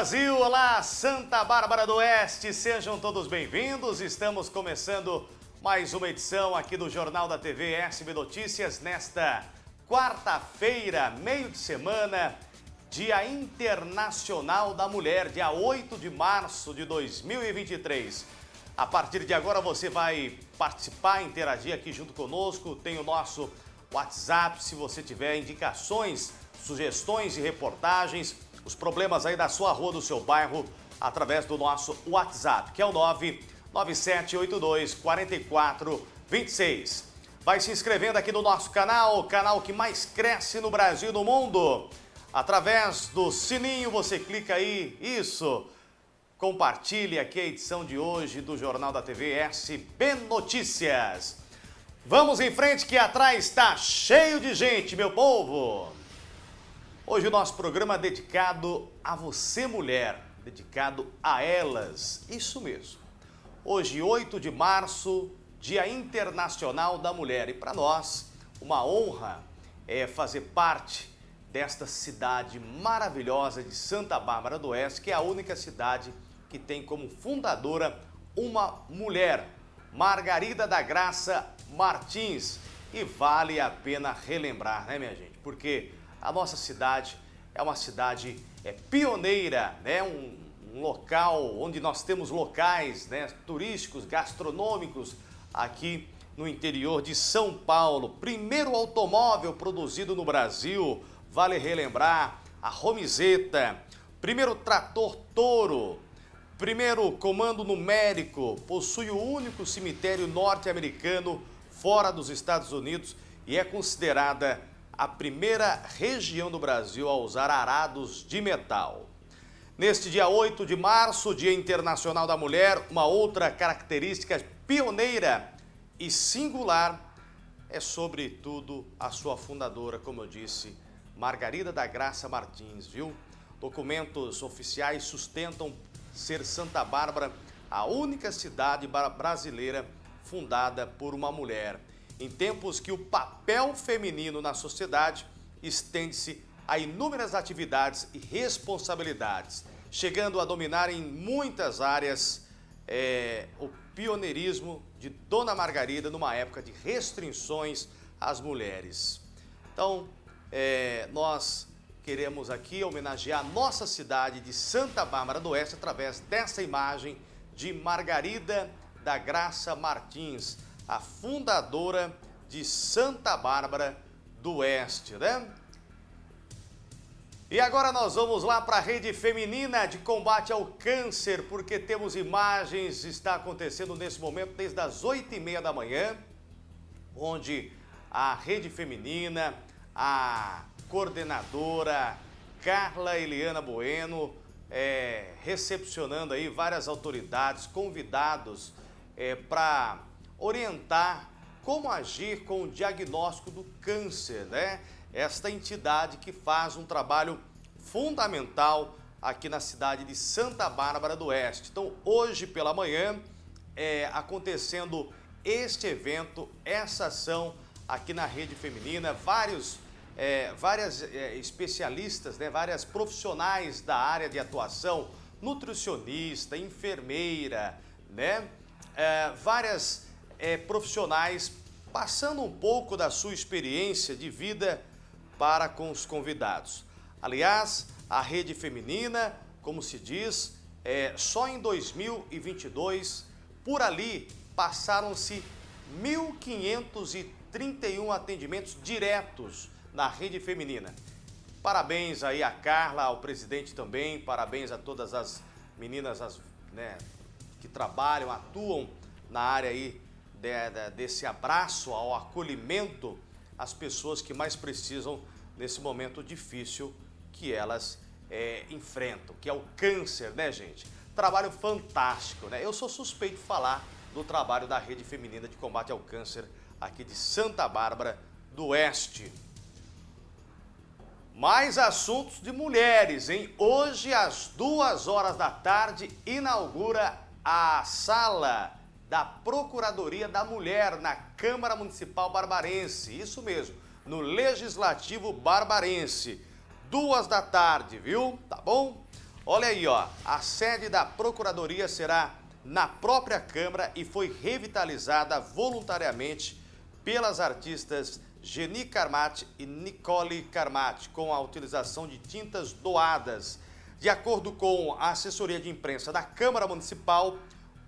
Brasil, olá Santa Bárbara do Oeste, sejam todos bem-vindos. Estamos começando mais uma edição aqui do Jornal da TV SB Notícias nesta quarta-feira, meio de semana, Dia Internacional da Mulher, dia 8 de março de 2023. A partir de agora você vai participar, interagir aqui junto conosco, tem o nosso WhatsApp, se você tiver indicações, sugestões e reportagens, os problemas aí da sua rua, do seu bairro, através do nosso WhatsApp, que é o 99782 4426. Vai se inscrevendo aqui no nosso canal, o canal que mais cresce no Brasil e no mundo. Através do sininho você clica aí, isso. Compartilhe aqui a edição de hoje do Jornal da TV SB Notícias. Vamos em frente que atrás está cheio de gente, meu povo. Hoje o nosso programa é dedicado a você, mulher, dedicado a elas, isso mesmo. Hoje, 8 de março, Dia Internacional da Mulher. E para nós, uma honra é fazer parte desta cidade maravilhosa de Santa Bárbara do Oeste, que é a única cidade que tem como fundadora uma mulher, Margarida da Graça Martins. E vale a pena relembrar, né, minha gente? Porque a nossa cidade é uma cidade é, pioneira, né? Um, um, local onde nós temos locais né, turísticos, gastronômicos aqui no interior de São Paulo. Primeiro automóvel produzido no Brasil, vale relembrar, a Romizeta. Primeiro trator Toro. Primeiro comando numérico, possui o único cemitério norte-americano fora dos Estados Unidos e é considerada a primeira região do Brasil a usar arados de metal. Neste dia 8 de março, Dia Internacional da Mulher, uma outra característica pioneira e singular é, sobretudo, a sua fundadora, como eu disse, Margarida da Graça Martins, viu? Documentos oficiais sustentam ser Santa Bárbara a única cidade brasileira fundada por uma mulher em tempos que o papel feminino na sociedade estende-se a inúmeras atividades e responsabilidades, chegando a dominar em muitas áreas é, o pioneirismo de Dona Margarida numa época de restrições às mulheres. Então, é, nós queremos aqui homenagear a nossa cidade de Santa Bárbara do Oeste através dessa imagem de Margarida da Graça Martins, a fundadora de Santa Bárbara do Oeste, né? E agora nós vamos lá para a rede feminina de combate ao câncer, porque temos imagens, está acontecendo nesse momento desde as 8 e meia da manhã, onde a rede feminina, a coordenadora Carla Eliana Bueno, é, recepcionando aí várias autoridades, convidados é, para orientar como agir com o diagnóstico do câncer, né? Esta entidade que faz um trabalho fundamental aqui na cidade de Santa Bárbara do Oeste. Então, hoje pela manhã, é, acontecendo este evento, essa ação aqui na rede feminina, vários, é, várias é, especialistas, né, várias profissionais da área de atuação, nutricionista, enfermeira, né, é, várias é, profissionais passando um pouco da sua experiência de vida para com os convidados. Aliás, a rede feminina, como se diz, é, só em 2022, por ali passaram-se 1.531 atendimentos diretos na rede feminina. Parabéns aí a Carla, ao presidente também, parabéns a todas as meninas as, né, que trabalham, atuam na área aí de, de, desse abraço ao acolhimento às pessoas que mais precisam nesse momento difícil que elas é, enfrentam, que é o câncer, né, gente? Trabalho fantástico, né? Eu sou suspeito de falar do trabalho da Rede Feminina de Combate ao Câncer aqui de Santa Bárbara do Oeste. Mais assuntos de mulheres, hein? Hoje, às duas horas da tarde, inaugura a sala da Procuradoria da Mulher na Câmara Municipal Barbarense. Isso mesmo, no Legislativo Barbarense. Duas da tarde, viu? Tá bom? Olha aí, ó, a sede da Procuradoria será na própria Câmara e foi revitalizada voluntariamente pelas artistas Geni Carmati e Nicole Carmati, com a utilização de tintas doadas. De acordo com a assessoria de imprensa da Câmara Municipal,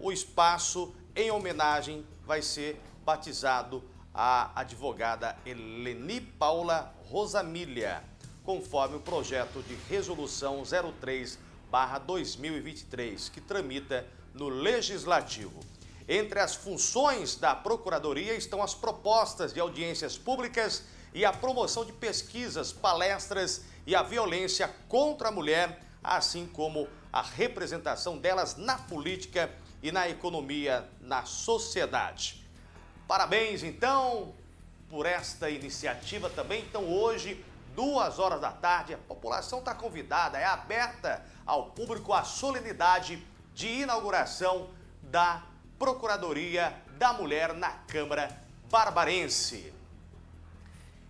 o espaço em homenagem vai ser batizado a advogada Eleni Paula Rosamília, conforme o projeto de resolução 03/2023, que tramita no Legislativo. Entre as funções da Procuradoria estão as propostas de audiências públicas e a promoção de pesquisas, palestras e a violência contra a mulher, assim como a representação delas na política e na economia, na sociedade. Parabéns, então, por esta iniciativa também. Então, hoje, duas horas da tarde, a população está convidada, é aberta ao público a solenidade de inauguração da Procuradoria da Mulher na Câmara Barbarense.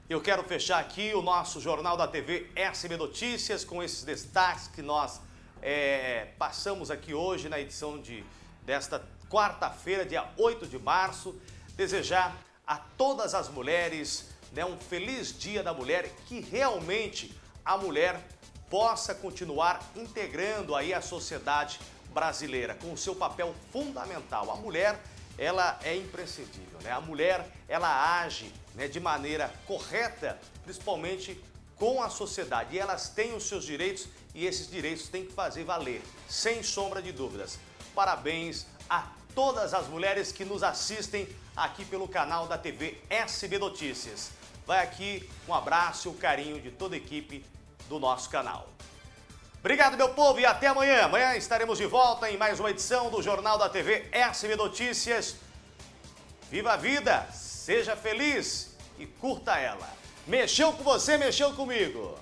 Eu quero fechar aqui o nosso Jornal da TV SB Notícias com esses destaques que nós é, passamos aqui hoje na edição de, desta quarta-feira, dia 8 de março. Desejar a todas as mulheres né, um feliz dia da mulher, que realmente a mulher possa continuar integrando aí a sociedade brasileira, com o seu papel fundamental. A mulher, ela é imprescindível, né? A mulher, ela age né, de maneira correta, principalmente com a sociedade. E elas têm os seus direitos e esses direitos têm que fazer valer, sem sombra de dúvidas. Parabéns a todas as mulheres que nos assistem aqui pelo canal da TV SB Notícias. Vai aqui um abraço e um carinho de toda a equipe do nosso canal. Obrigado, meu povo, e até amanhã. Amanhã estaremos de volta em mais uma edição do Jornal da TV SB Notícias. Viva a vida, seja feliz e curta ela. Mexeu com você, mexeu comigo.